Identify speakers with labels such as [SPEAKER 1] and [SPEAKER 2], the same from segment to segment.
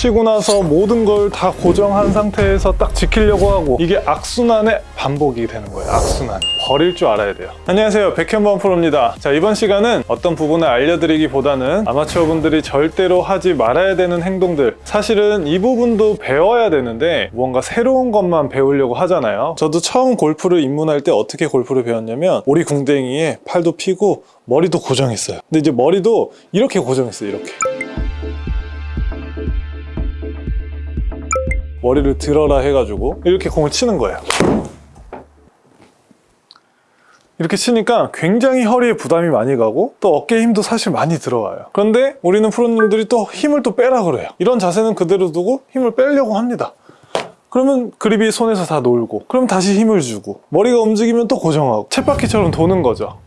[SPEAKER 1] 치고 나서 모든 걸 다 고정한 상태에서 딱 지키려고 하고 이게 악순환의 반복이 되는 거예요. 악순환. 버릴 줄 알아야 돼요. 안녕하세요. 백현범 프로입니다. 자 이번 시간은 어떤 부분을 알려드리기보다는 아마추어 분들이 절대로 하지 말아야 되는 행동들. 사실은 이 부분도 배워야 되는데 뭔가 새로운 것만 배우려고 하잖아요. 저도 처음 골프를 입문할 때 어떻게 골프를 배웠냐면 오리 궁뎅이에 팔도 피고 머리도 고정했어요. 근데 이제 머리도 이렇게 고정했어요 이렇게 머리를 들어라 해가지고 이렇게 공을 치는 거예요. 이렇게 치니까 굉장히 허리에 부담이 많이 가고 또 어깨에 힘도 사실 많이 들어와요. 그런데 우리는 프로님들이 또 힘을 또 빼라 그래요. 이런 자세는 그대로 두고 힘을 빼려고 합니다. 그러면 그립이 손에서 다 놀고 그럼 다시 힘을 주고 머리가 움직이면 또 고정하고 쳇바퀴처럼 도는 거죠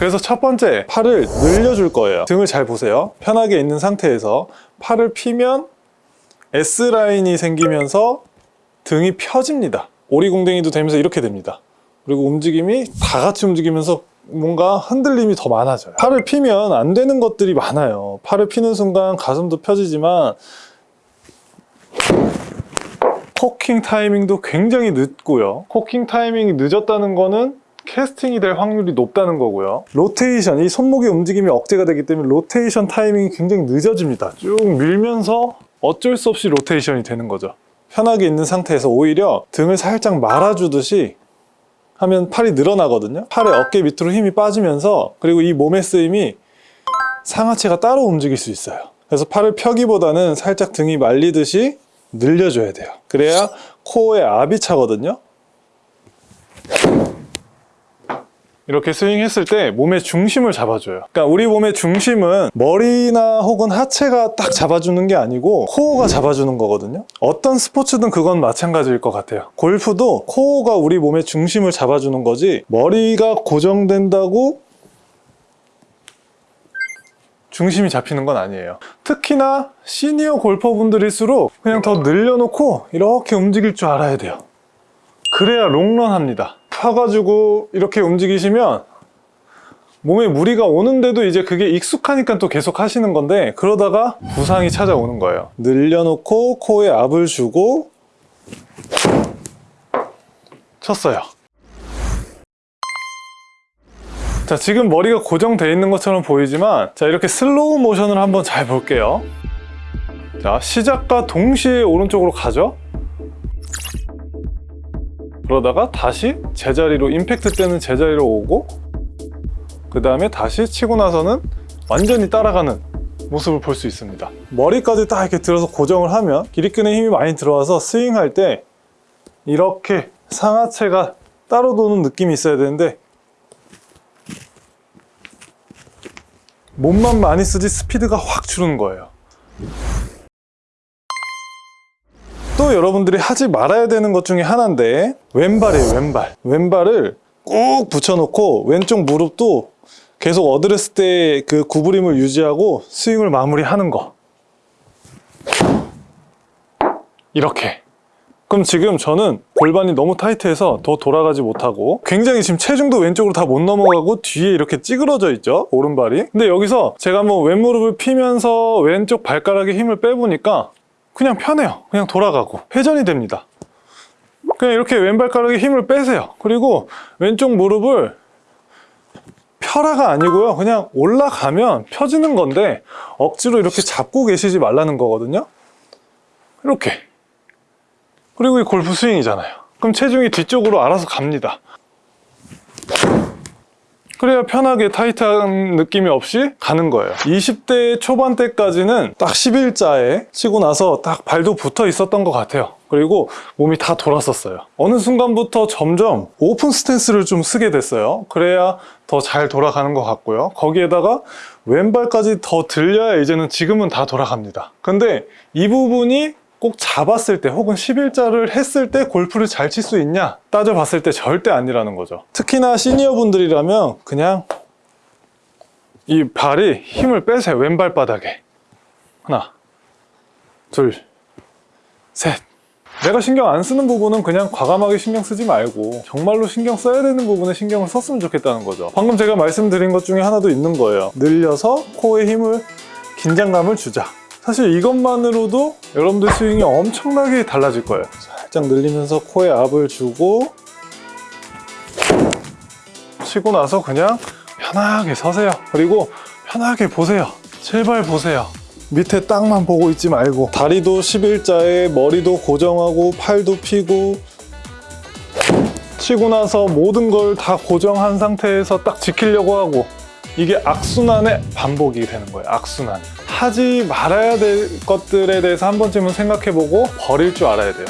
[SPEAKER 1] 그래서 첫 번째 팔을 늘려줄 거예요. 등을 잘 보세요. 편하게 있는 상태에서 팔을 피면 S라인이 생기면서 등이 펴집니다. 오리궁뎅이도 되면서 이렇게 됩니다. 그리고 움직임이 다 같이 움직이면서 뭔가 흔들림이 더 많아져요. 팔을 피면 안 되는 것들이 많아요. 팔을 피는 순간 가슴도 펴지지만 cocking 타이밍도 굉장히 늦고요. cocking 타이밍이 늦었다는 거는 캐스팅이 될 확률이 높다는 거고요. 로테이션, 이 손목의 움직임이 억제가 되기 때문에 로테이션 타이밍이 굉장히 늦어집니다. 쭉 밀면서 어쩔 수 없이 로테이션이 되는 거죠. 편하게 있는 상태에서 오히려 등을 살짝 말아주듯이 하면 팔이 늘어나거든요. 팔의 어깨 밑으로 힘이 빠지면서 그리고 이 몸의 쓰임이 상하체가 따로 움직일 수 있어요. 그래서 팔을 펴기보다는 살짝 등이 말리듯이 늘려줘야 돼요. 그래야 코어에 압이 차거든요 이렇게 스윙했을 때 몸의 중심을 잡아줘요. 그러니까 우리 몸의 중심은 머리나 혹은 하체가 딱 잡아주는 게 아니고 코어가 잡아주는 거거든요. 어떤 스포츠든 그건 마찬가지일 것 같아요. 골프도 코어가 우리 몸의 중심을 잡아주는 거지 머리가 고정된다고 중심이 잡히는 건 아니에요. 특히나 시니어 골퍼분들일수록 그냥 더 늘려놓고 이렇게 움직일 줄 알아야 돼요. 그래야 롱런 합니다 펴가지고 이렇게 움직이시면 몸에 무리가 오는데도 이제 그게 익숙하니까 또 계속 하시는 건데 그러다가 부상이 찾아오는 거예요. 늘려놓고 코에 압을 주고 쳤어요. 자 지금 머리가 고정되어 있는 것처럼 보이지만 자 이렇게 슬로우 모션을 한번 잘 볼게요. 자 시작과 동시에 오른쪽으로 가죠 그러다가 다시 제자리로 임팩트 때는 제자리로 오고 그 다음에 다시 치고 나서는 완전히 따라가는 모습을 볼 수 있습니다. 머리까지 딱 이렇게 들어서 고정을 하면 기립근에 힘이 많이 들어와서 스윙할 때 이렇게 상하체가 따로 도는 느낌이 있어야 되는데 몸만 많이 쓰지 스피드가 확 줄는 거예요 또 여러분들이 하지 말아야 되는 것 중에 하나인데 왼발이에요 왼발. 왼발을 꾹 붙여놓고 왼쪽 무릎도 계속 어드레스 때 그 구부림을 유지하고 스윙을 마무리하는 거. 이렇게. 그럼 지금 저는 골반이 너무 타이트해서 더 돌아가지 못하고 굉장히 지금 체중도 왼쪽으로 다 못 넘어가고 뒤에 이렇게 찌그러져 있죠 오른발이. 근데 여기서 제가 한번 왼무릎을 피면서 왼쪽 발가락에 힘을 빼보니까 그냥 편해요. 그냥 돌아가고. 회전이 됩니다. 그냥 이렇게 왼발가락에 힘을 빼세요. 그리고 왼쪽 무릎을 펴라가 아니고요. 그냥 올라가면 펴지는 건데 억지로 이렇게 잡고 계시지 말라는 거거든요. 이렇게. 그리고 이 골프 스윙이잖아요. 그럼 체중이 뒤쪽으로 알아서 갑니다 그래야 편하게 타이트한 느낌이 없이 가는 거예요. 20대 초반 때까지는 딱 11자에 치고 나서 딱 발도 붙어 있었던 것 같아요. 그리고 몸이 다 돌았었어요. 어느 순간부터 점점 오픈 스탠스를 좀 쓰게 됐어요. 그래야 더 잘 돌아가는 것 같고요. 거기에다가 왼발까지 더 들려야 이제는 지금은 다 돌아갑니다. 근데 이 부분이 꼭 잡았을 때 혹은 11자를 했을 때 골프를 잘 칠 수 있냐 따져봤을 때 절대 아니라는 거죠. 특히나 시니어 분들이라면 그냥 이 발이 힘을 빼세요. 왼발 바닥에. 하나 둘셋. 내가 신경 안 쓰는 부분은 그냥 과감하게 신경 쓰지 말고 정말로 신경 써야 되는 부분에 신경을 썼으면 좋겠다는 거죠. 방금 제가 말씀드린 것 중에 하나도 있는 거예요. 늘려서 코에 힘을 긴장감을 주자. 사실 이것만으로도 여러분들 스윙이 엄청나게 달라질 거예요. 살짝 늘리면서 코에 압을 주고 치고 나서 그냥 편하게 서세요. 그리고 편하게 보세요. 제발 보세요. 밑에 땅만 보고 있지 말고 다리도 11자에 머리도 고정하고 팔도 펴고 치고 나서 모든 걸 다 고정한 상태에서 딱 지키려고 하고 이게 악순환의 반복이 되는 거예요. 악순환. 하지 말아야 될 것들에 대해서 한 번쯤은 생각해보고 버릴 줄 알아야 돼요.